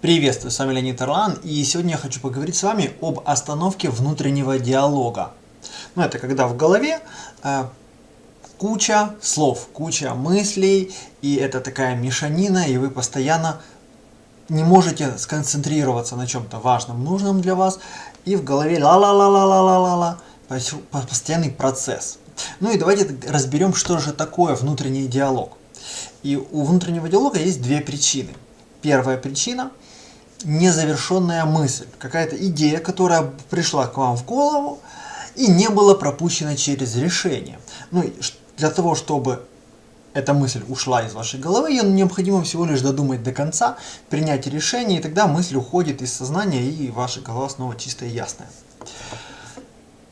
Приветствую, с вами Леонид Орлан, и сегодня я хочу поговорить с вами об остановке внутреннего диалога. Ну, это когда в голове э, куча слов, куча мыслей, и это такая мешанина, и вы постоянно не можете сконцентрироваться на чем-то важном, нужном для вас, и в голове ла-ла-ла-ла-ла-ла-ла, постоянный процесс. Ну и давайте разберем, что же такое внутренний диалог. И у внутреннего диалога есть две причины. Первая причина – незавершенная мысль, какая-то идея, которая пришла к вам в голову и не была пропущена через решение. Ну, для того, чтобы эта мысль ушла из вашей головы, ее необходимо всего лишь додумать до конца, принять решение, и тогда мысль уходит из сознания, и ваша голова снова чистая и ясная.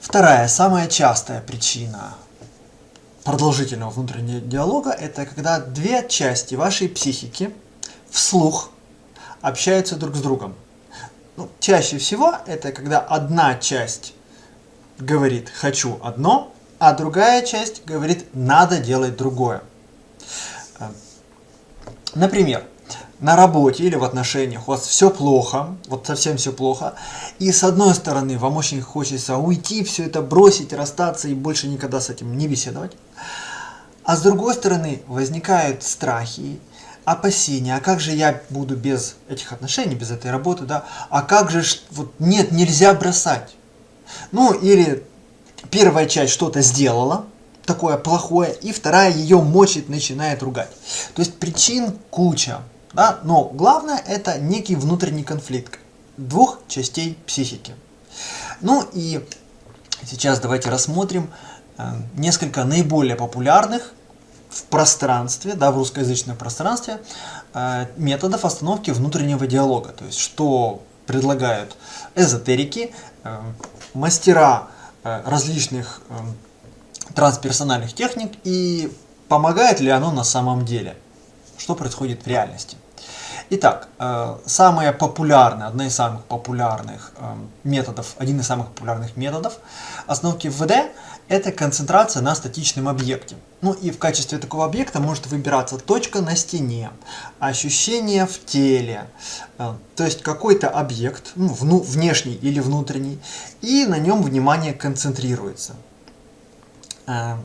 Вторая, самая частая причина продолжительного внутреннего диалога, это когда две части вашей психики вслух общаются друг с другом. Ну, чаще всего это когда одна часть говорит «хочу одно», а другая часть говорит «надо делать другое». Э, например, на работе или в отношениях у вас все плохо, вот совсем все плохо, и с одной стороны вам очень хочется уйти, все это бросить, расстаться и больше никогда с этим не беседовать, а с другой стороны возникают страхи, опасения, а как же я буду без этих отношений, без этой работы, да, а как же, вот нет, нельзя бросать. Ну, или первая часть что-то сделала, такое плохое, и вторая ее мочит, начинает ругать. То есть причин куча, да, но главное это некий внутренний конфликт двух частей психики. Ну и сейчас давайте рассмотрим э, несколько наиболее популярных в пространстве, да, в русскоязычном пространстве, э, методов остановки внутреннего диалога. То есть, что предлагают эзотерики, э, мастера э, различных трансперсональных техник и помогает ли оно на самом деле, что происходит в реальности. Итак, самая популярная, одна из самых популярных методов, один из самых популярных методов остановки ВВД это концентрация на статичном объекте. Ну и в качестве такого объекта может выбираться точка на стене, ощущение в теле, э, то есть какой-то объект, ну, внешний или внутренний, и на нем внимание концентрируется. Э,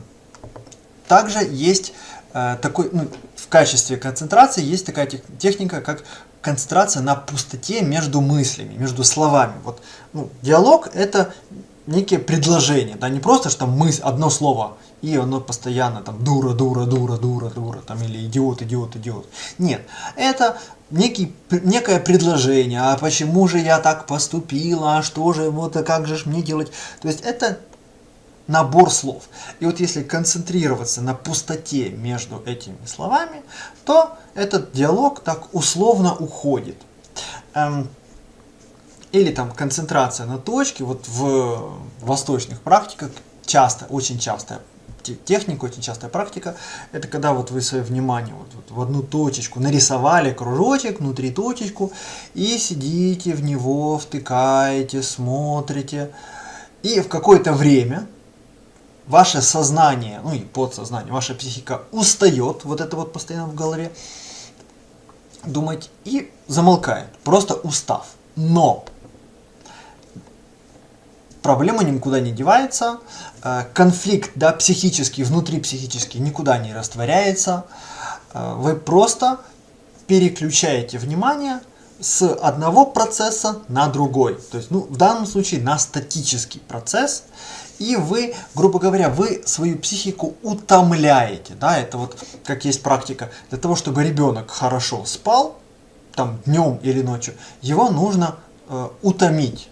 также есть э, такой, ну, в качестве концентрации есть такая техника, как концентрация на пустоте между мыслями, между словами. Вот, ну, диалог это некие предложения, да, не просто, что там мысль, одно слово, и оно постоянно там дура, дура, дура, дура, дура, там, или идиот, идиот, идиот. Нет, это некий, некое предложение, а почему же я так поступила, а что же, вот, а как же мне делать. То есть это набор слов. И вот если концентрироваться на пустоте между этими словами, то этот диалог так условно уходит. Эм, или там концентрация на точке, вот в восточных практиках часто, очень частая техника, очень частая практика, это когда вот вы свое внимание вот, вот в одну точечку нарисовали кружочек, внутри точечку, и сидите в него, втыкаете, смотрите, и в какое-то время ваше сознание, ну и подсознание, ваша психика устает, вот это вот постоянно в голове, думать и замолкает, просто устав. Но проблема никуда не девается, э, конфликт да, психический, внутри психический никуда не растворяется, э, вы просто переключаете внимание с одного процесса на другой. То есть, ну, в данном случае на статический процесс. И вы, грубо говоря, вы свою психику утомляете. Да? Это вот как есть практика. Для того, чтобы ребенок хорошо спал, там днем или ночью, его нужно э, утомить.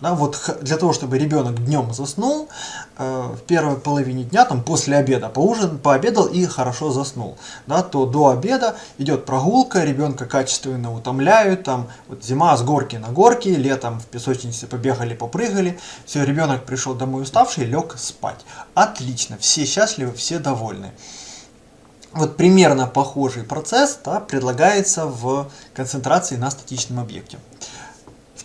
Да, вот для того, чтобы ребенок днем заснул, э, в первой половине дня, там после обеда, поужин, пообедал и хорошо заснул, да, то до обеда идет прогулка, ребенка качественно утомляют, там вот зима с горки на горки, летом в песочнице побегали, попрыгали, все, ребенок пришел домой уставший, лег спать. Отлично, все счастливы, все довольны. Вот примерно похожий процесс да, предлагается в концентрации на статичном объекте.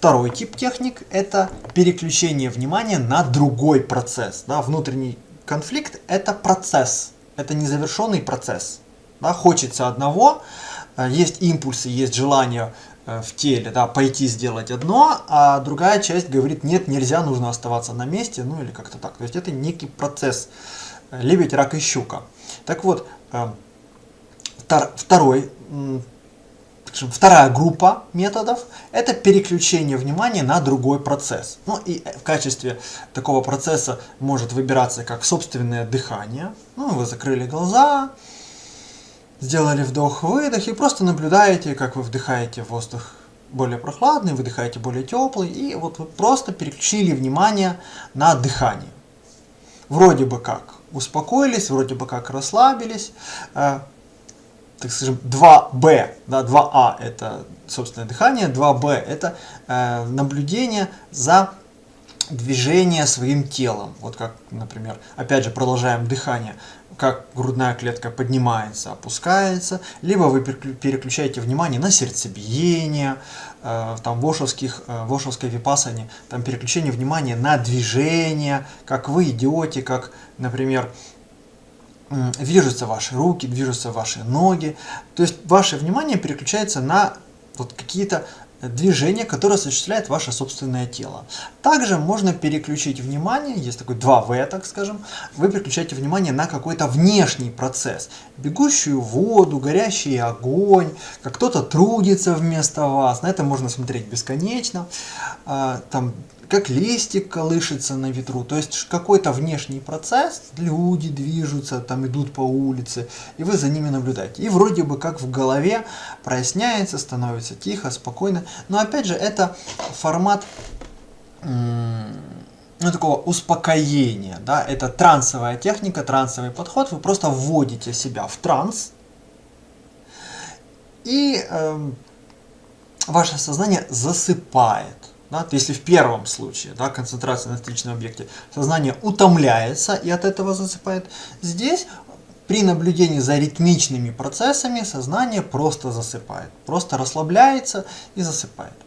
Второй тип техник – это переключение внимания на другой процесс. Да, внутренний конфликт – это процесс, это незавершенный процесс. Да, хочется одного, э, есть импульсы, есть желание э, в теле, да, пойти сделать одно, а другая часть говорит, нет, нельзя, нужно оставаться на месте, ну или как-то так. То есть это некий процесс э, лебедь, рак и щука. Так вот, второй, вторая группа методов – это переключение внимания на другой процесс. Ну и в качестве такого процесса может выбираться как собственное дыхание. Ну, вы закрыли глаза, сделали вдох-выдох и просто наблюдаете, как вы вдыхаете воздух более прохладный, выдыхаете более теплый, и вот вы просто переключили внимание на дыхание. Вроде бы как успокоились, вроде бы как расслабились, э, так скажем, 2Б, да, 2А это собственное дыхание, 2Б это э, наблюдение за движение своим телом. Вот как, например, опять же продолжаем дыхание как грудная клетка поднимается, опускается, либо вы переключаете внимание на сердцебиение, э, там в, ошовских, э, в ошовской випасане, там переключение внимания на движение, как вы идете, как, например, движутся ваши руки, движутся ваши ноги. То есть ваше внимание переключается на вот какие-то движение, которое осуществляет ваше собственное тело. Также можно переключить внимание, есть такой 2В, так скажем, вы переключаете внимание на какой-то внешний процесс. Бегущую воду, горящий огонь, как кто-то трудится вместо вас, на это можно смотреть бесконечно. А, там как листик колышется на ветру, то есть какой-то внешний процесс, люди движутся, там идут по улице, и вы за ними наблюдаете. И вроде бы как в голове проясняется, становится тихо, спокойно, но опять же это формат ну, такого успокоения, да, это трансовая техника, трансовый подход, вы просто вводите себя в транс, и э, ваше сознание засыпает. Да? Если в первом случае да, концентрация на статичном объекте сознание утомляется и от этого засыпает, здесь при наблюдении за ритмичными процессами сознание просто засыпает, просто расслабляется и засыпает.